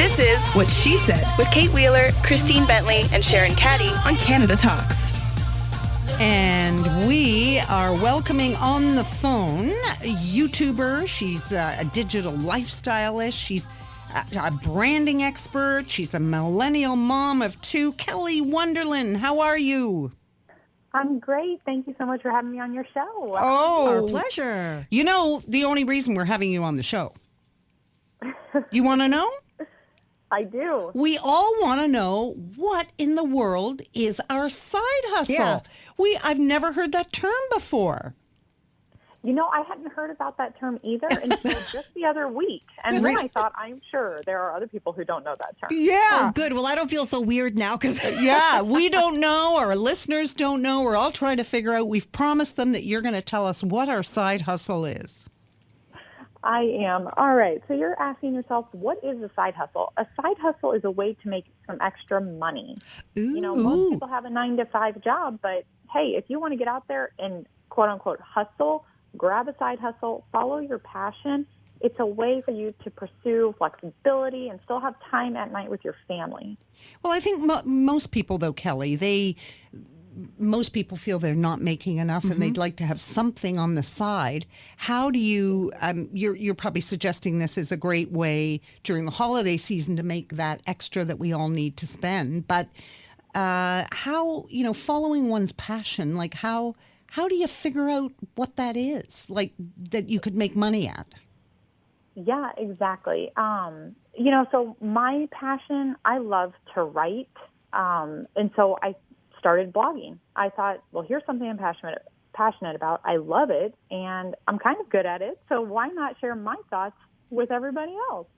This is What she said with Kate Wheeler, Christine Bentley, and Sharon Caddy. on Canada Talks. And we are welcoming on the phone a YouTuber. She's uh, a digital lifestylist. She's a, a branding expert. She's a millennial mom of two. Kelly Wonderland, how are you? I'm great. Thank you so much for having me on your show. Oh, Our pleasure. You know, the only reason we're having you on the show. You want to know? I do. We all want to know what in the world is our side hustle. Yeah. We I've never heard that term before. You know, I hadn't heard about that term either until just the other week. And then I thought, I'm sure there are other people who don't know that term. Yeah. Oh, good. Well, I don't feel so weird now because yeah, we don't know. Our listeners don't know. We're all trying to figure out. We've promised them that you're going to tell us what our side hustle is. I am. All right. So you're asking yourself, what is a side hustle? A side hustle is a way to make some extra money. You know, most people have a nine to five job, but hey, if you want to get out there and quote unquote hustle, grab a side hustle, follow your passion. It's a way for you to pursue flexibility and still have time at night with your family. Well, I think mo- most people, though, Kelly, they most people feel they're not making enough and they'd like to have something on the side. How do you? Um, you're you're probably suggesting this is a great way during the holiday season to make that extra that we all need to spend. But uh, how you know following one's passion? Like how how do you figure out what that is? Like that you could make money at? Yeah, exactly. Um, you know, so my passion, I love to write. Um, and so I started blogging. I thought, well, here's something I'm passionate passionate about. I love it and I'm kind of good at it. So why not share my thoughts with everybody else?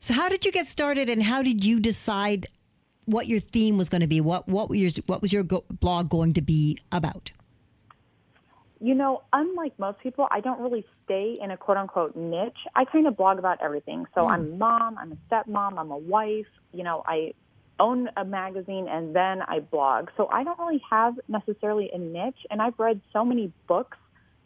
So, how did you get started, and how did you decide what your theme was going to be? What what was your what was your go- blog going to be about? You know, unlike most people, I don't really stay in a quote unquote niche. I kind of blog about everything. So hmm. I'm a mom, I'm a stepmom, I'm a wife, you know, I own a magazine and then I blog. So I don't really have necessarily a niche and I've read so many books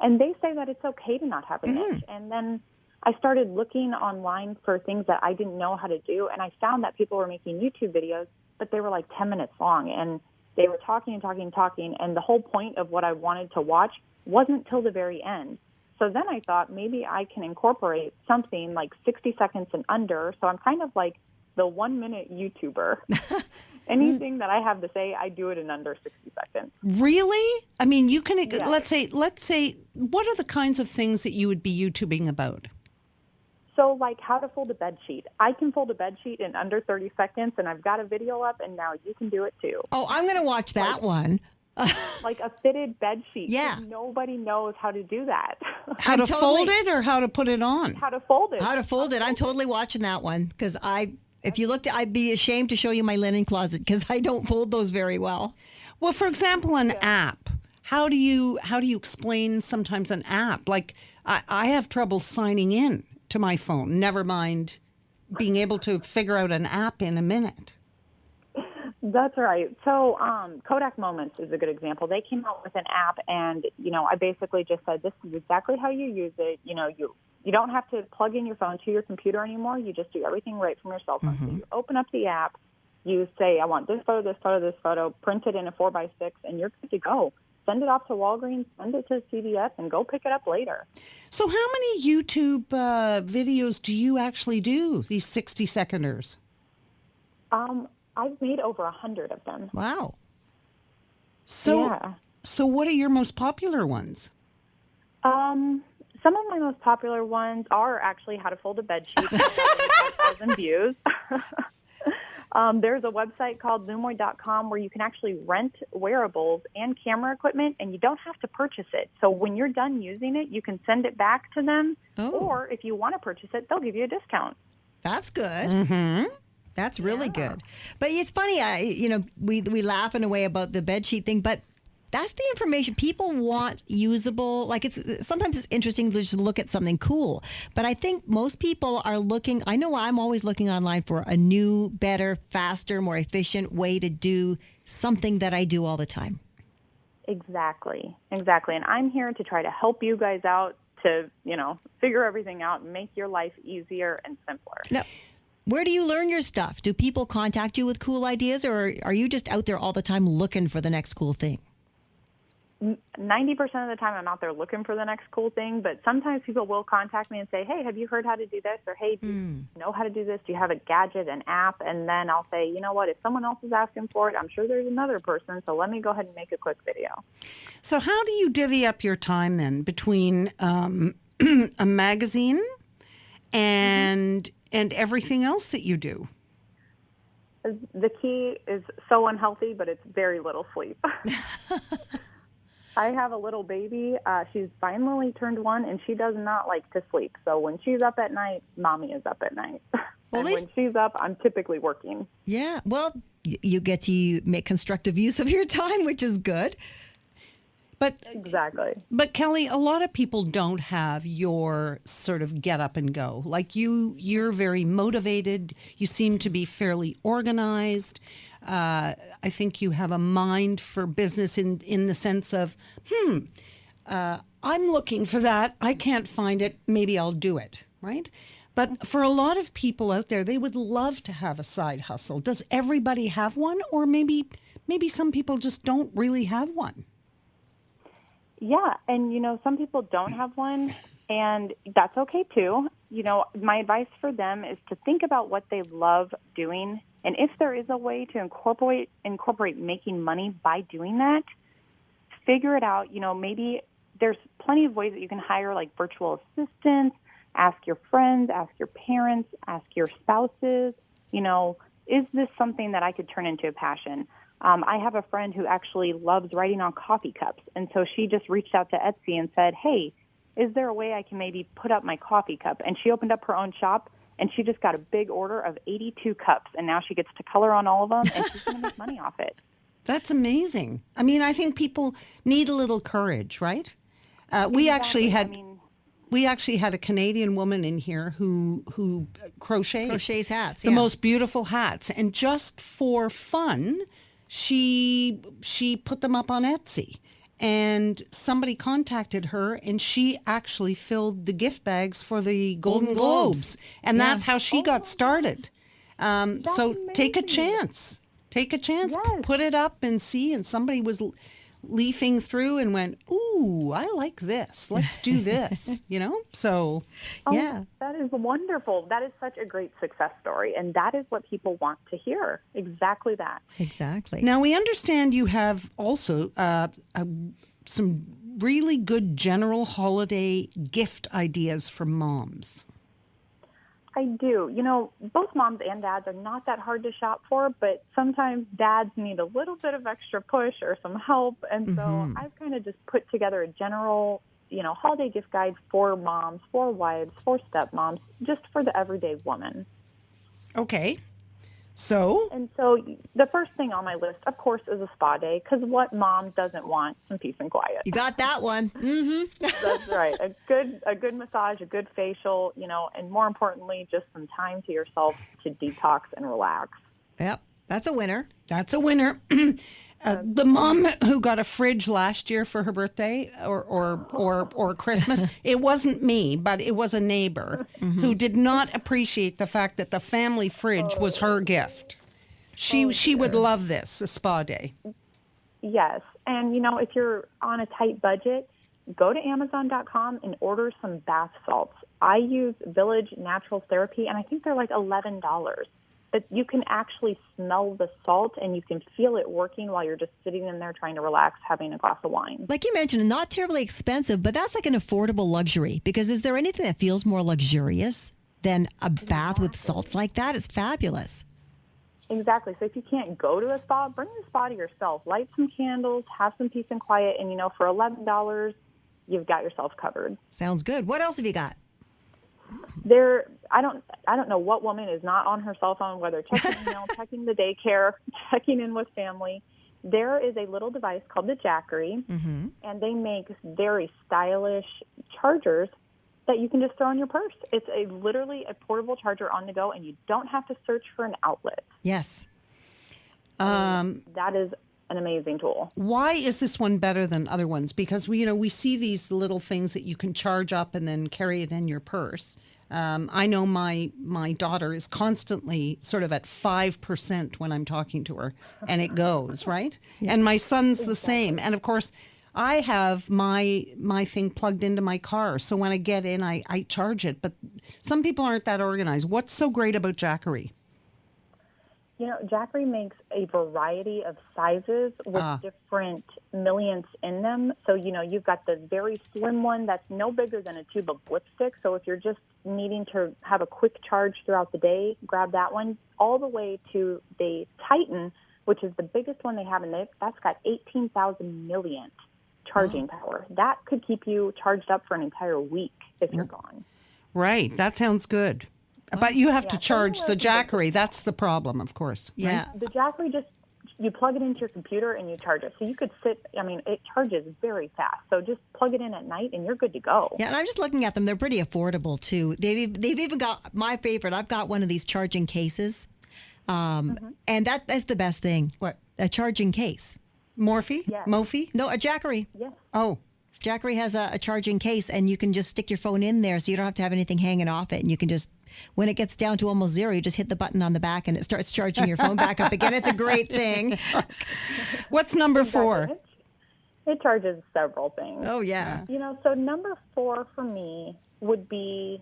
and they say that it's okay to not have a mm-hmm. niche. And then I started looking online for things that I didn't know how to do and I found that people were making YouTube videos, but they were like 10 minutes long and they were talking and talking and talking and the whole point of what I wanted to watch wasn't till the very end. So then I thought maybe I can incorporate something like 60 seconds and under. So I'm kind of like the one minute YouTuber. Anything that I have to say, I do it in under 60 seconds. Really? I mean, you can let's say let's say what are the kinds of things that you would be YouTubing about? So like how to fold a bed sheet. I can fold a bed sheet in under 30 seconds and I've got a video up and now you can do it too. Oh, I'm going to watch that one. Like a fitted bed sheet. Yeah. Nobody knows how to do that. How to fold it or how to put it on? how to fold it. How to fold it? I'm totally watching that one because I. If you looked, I'd be ashamed to show you my linen closet because I don't fold those very well. Well, for example, an app. How do you how do you explain sometimes an app? Like I, I have trouble signing in to my phone. Never mind being able to figure out an app in a minute. That's right. So, um, Kodak Moments is a good example. They came out with an app, and you know, I basically just said, "This is exactly how you use it." You know, you you don't have to plug in your phone to your computer anymore. You just do everything right from your cell phone. So you open up the app, you say, "I want this photo, this photo, this photo," print it in a four by six, and you're good to go. Send it off to Walgreens, send it to CVS, and go pick it up later. So, how many YouTube uh, videos do you actually do? These sixty seconders. Um, I've made over a hundred of them. Wow. So, Yeah. so what are your most popular ones? Um, some of my most popular ones are actually how to fold a bed sheet. 5,000 views. um, there's a website called Zoomoid.com where you can actually rent wearables and camera equipment, and you don't have to purchase it. So when you're done using it, you can send it back to them, Oh. or if you want to purchase it, they'll give you a discount. That's good. Mm-hmm. That's really good. But it's funny, I you know, we we laugh in a way about the bed sheet thing, but that's the information people want usable. Like it's sometimes it's interesting to just look at something cool, but I think most people are looking. I know I'm always looking online for a new, better, faster, more efficient way to do something that I do all the time. Exactly, exactly. And I'm here to try to help you guys out to, you know, figure everything out and make your life easier and simpler. Now, Where do you learn your stuff? Do people contact you with cool ideas, or are you just out there all the time looking for the next cool thing? 90% of the time I'm out there looking for the next cool thing, but sometimes people will contact me and say, Hey, have you heard how to do this? Or Hey, do you know how to do this? Do you have a gadget, an app? And then I'll say, you know what? If someone else is asking for it, I'm sure there's another person. So let me go ahead and make a quick video. So, how do you divvy up your time then between um, a magazine and and everything else that you do? The key is so unhealthy, but it's very little sleep. I have a little baby. Uh, she's finally turned one, and she does not like to sleep. So when she's up at night, mommy is up at night. Well, and at when she's up, I'm typically working. Yeah. Well, you get to make constructive use of your time, which is good. But Exactly. but Kelly, a lot of people don't have your sort of get up and go. Like you, you're very motivated. You seem to be fairly organized. Uh, I think you have a mind for business in in the sense of, hmm, uh, I'm looking for that. I can't find it. Maybe I'll do it. Right. But for a lot of people out there, they would love to have a side hustle. Does everybody have one, or maybe maybe some people just don't really have one? Yeah, and you know, some people don't have one, and that's okay too. You know, my advice for them is to think about what they love doing, and if there is a way to incorporate incorporate making money by doing that, figure it out. You know, maybe there's plenty of ways that you can hire like virtual assistants, ask your friends, ask your parents, ask your spouses, you know, is this something that I could turn into a passion? Um, I have a friend who actually loves writing on coffee cups, and so she just reached out to Etsy and said, "Hey, is there a way I can maybe put up my coffee cup?" And she opened up her own shop, and she just got a big order of 82 cups, and now she gets to color on all of them, and she's going to make money off it. That's amazing. I mean, I think people need a little courage, right? Uh, we actually had I mean, we actually had a Canadian woman in here who who crochets Crochets hats, the yeah. most beautiful hats, and just for fun, she she put them up on Etsy. And somebody contacted her, and she actually filled the gift bags for the Golden, Golden Globes. Globes. and Yeah. that's how she got started. Um, so take a chance. Take a chance. Yes. Put it up and see. And somebody was leafing through and went, "Ooh, I like this. Let's do this." you know. So oh, Yeah. that is wonderful. That is such a great success story, and that is what people want to hear. Exactly that. Exactly. now we understand you have also uh, uh, some really good general holiday gift ideas for moms. I do. You know, both moms and dads are not that hard to shop for, but sometimes dads need a little bit of extra push or some help. And so mm-hmm. I've kind of just put together a general, you know, holiday gift guide for moms, for wives, for stepmoms, just for the everyday woman. Okay. So And so the first thing on my list, of course, is a spa day because what mom doesn't want some peace and quiet? You got that one. Mm-hmm. That's right. A good a good massage, a good facial, you know, and more importantly, just some time to yourself to detox and relax. Yep. That's a winner. That's a winner. uh, the mom who got a fridge last year for her birthday or or or, or Christmas, it wasn't me, but it was a neighbor who did not appreciate the fact that the family fridge was her gift. She she would love this, a spa day. Yes. And, you know, if you're on a tight budget, go to Amazon.com and order some bath salts. I use Village Naturals Therapy, and I think they're like $11. But you can actually smell the salt and you can feel it working while you're just sitting in there trying to relax, having a glass of wine. Like you mentioned, not terribly expensive, but that's like an affordable luxury. Because is there anything that feels more luxurious than a bath with salts like that? It's fabulous. Exactly. So if you can't go to a spa, bring the spa to yourself. Light some candles, have some peace and quiet, and you know, for eleven dollars, you've got yourself covered. Sounds good. What else have you got? There, I don't, I don't know what woman is not on her cell phone, whether checking email, checking the daycare, checking in with family. There is a little device called the Jackery, and they make very stylish chargers that you can just throw in your purse. It's a literally a portable charger on the go, and you don't have to search for an outlet. Yes. Um, That is an amazing tool. Why is this one better than other ones? Because we, you know, we see these little things that you can charge up and then carry it in your purse. Um, I know my my daughter is constantly sort of at five percent when I'm talking to her, and it goes right. And my son's the same. And of course, I have my my thing plugged into my car, so when I get in, I I charge it. But some people aren't that organized. What's so great about Jackery? You know, Jackery makes a variety of sizes with Ah. different milliamps in them. So, you know, you've got the very slim one that's no bigger than a tube of lipstick. So, if you're just needing to have a quick charge throughout the day, grab that one, all the way to the Titan, which is the biggest one they have, and that's got 18,000 milliamp charging power. That could keep you charged up for an entire week if you're gone. Right, that sounds good. But you have to charge the something Jackery. That's the problem, of course. right? Yeah. The Jackery just you plug it into your computer and you charge it. So you could sit. I mean, it charges very fast. So just plug it in at night and you're good to go. Yeah, and I'm just looking at them. They're pretty affordable too. They've they've even got my favorite. I've got one of these charging cases, um, and that that's the best thing. What? a charging case? Mophie? Yes. Mophie? No, a Jackery. Yes. Oh, Jackery has a, a charging case, and you can just stick your phone in there, so you don't have to have anything hanging off it, and you can just. When it gets down to almost zero, you just hit the button on the back and it starts charging your phone back up again. It's a great thing. what's number four? It, it charges several things. Oh, yeah. You know, so number four for me would be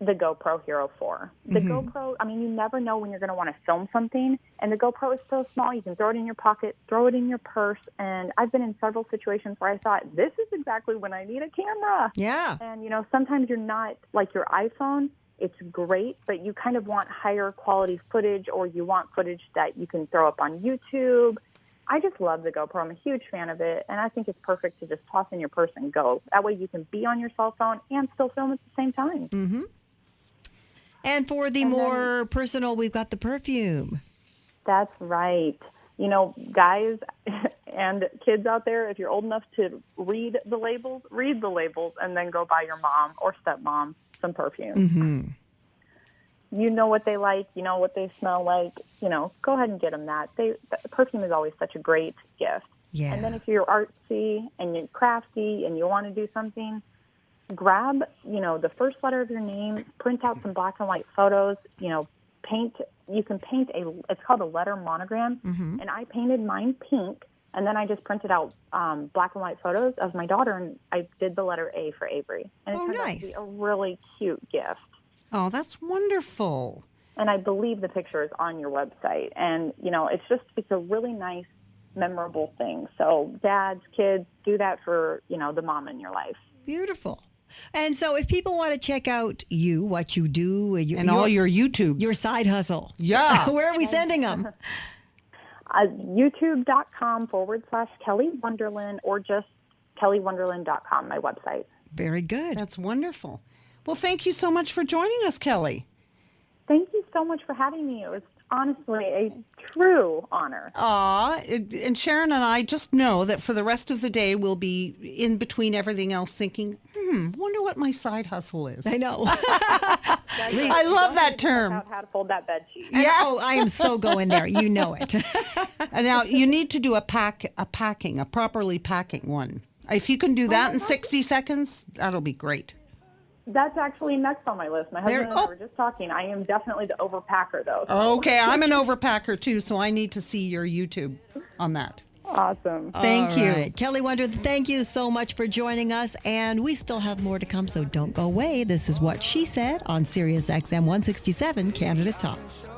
the GoPro Hero 4. The mm-hmm. GoPro, I mean, you never know when you're going to want to film something, and the GoPro is so small, you can throw it in your pocket, throw it in your purse, and I've been in several situations where I thought, this is exactly when I need a camera. Yeah. And you know, sometimes you're not like your iPhone. It's great, but you kind of want higher quality footage, or you want footage that you can throw up on YouTube. I just love the GoPro. I'm a huge fan of it, and I think it's perfect to just toss in your purse and go. That way, you can be on your cell phone and still film at the same time. Mm-hmm. And for the more personal, we've got the perfume. That's right. You know, guys and kids out there, if you're old enough to read the labels, read the labels and then go buy your mom or stepmom some perfume. Mm-hmm. You know what they like, you know what they smell like, you know, go ahead and get them that. They the perfume is always such a great gift. Yeah. And then if you're artsy and you're crafty and you want to do something, grab, you know, the first letter of your name, print out some black and white photos, you know, paint, you can paint a, it's called a letter monogram. Mm-hmm. And I painted mine pink. And then I just printed out um, black and white photos of my daughter, and I did the letter A for Avery. And it Oh, turned out to nice. be a really cute gift. Oh, that's wonderful. And I believe the picture is on your website. And, you know, it's just, it's a really nice, memorable thing. So, dads, kids, do that for, you know, the mom in your life. Beautiful. And so, if people want to check out you, what you do, your, And all your YouTubes. your side hustle, Yeah. where are we sending them? Uh, YouTube.com forward slash Kelly Wonderland or just kellywonderland.com, my website. Very good. That's wonderful. Well, thank you so much for joining us, Kelly. Thank you so much for having me. It was honestly a true honor. Aw, and Sharon and I just know that for the rest of the day, we'll be in between everything else thinking, hmm, wonder what my side hustle is. I know. I love that term. Out how to fold that bed sheet. yeah. Oh, I am so going there. You know it. And now you need to do a pack, a packing, a properly packing one. If you can do oh that in 60 seconds, that'll be great. That's actually next on my list. My husband There- and I oh. were just talking. I am definitely the overpacker, though. Okay, I'm an overpacker too, so I need to see your YouTube on that. Awesome. Thank All you. right. Kelly Wonder, thank you so much for joining us. And we still have more to come, so don't go away. This is what she said on Sirius XM 167 Canada Talks.